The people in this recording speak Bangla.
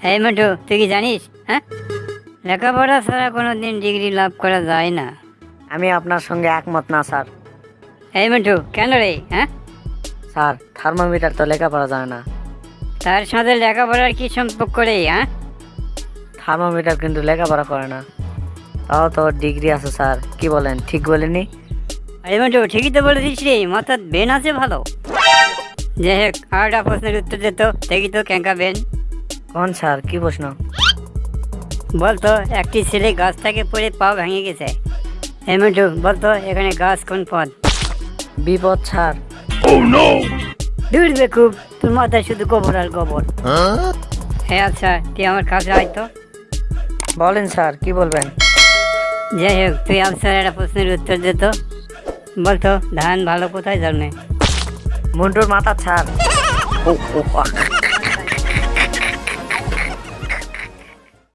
এই মিন্টু তুই কি জানিস? হ্যাঁ? লেখাপড়া ছাড়া কোনো দিন ডিগ্রি লাভ করা যায় না। আমি আপনার সঙ্গে একমত না স্যার। এই মিন্টু কেন রে? হ্যাঁ? স্যার থার্মোমিটার তো লেখাপড়া যায় না। তার সাথে লেখাপড়ার কি সম্পর্ক রে হ্যাঁ? থার্মোমিটার কিন্তু লেখাপড়া করে না। তাও তো ডিগ্রি আছে স্যার। কি বলেন ঠিক বলেনি এই মিন্টু ঠিকই তো বলেছিস রে মাথার বেন আছে ভালো। যাই হোক আরেকটা প্রশ্নের উত্তর দিত দেখি তো ক্যাঙ্কা বেন কোন স্যার কি প্রশ্ন? বলতো একটি ছেলে গাছ থেকে পড়ে পা ভেঙে গেছে। এই বলতো এখানে গাছ কোন পদ? বিপদ স্যার দূর বেকুব তোর মাথায় শুধু গোবর আর গোবর। হ্যাঁ আচ্ছা তুই আমার কাছে আয় তো। বলেন স্যার কি বলবেন? যাই হোক তুই আফসার একটা প্রশ্নের উত্তর দে তো। বলতো ধান ভালো কোথায় জন্মে? মুন্টুর মাথা ছাড়। ও, ও, আহ।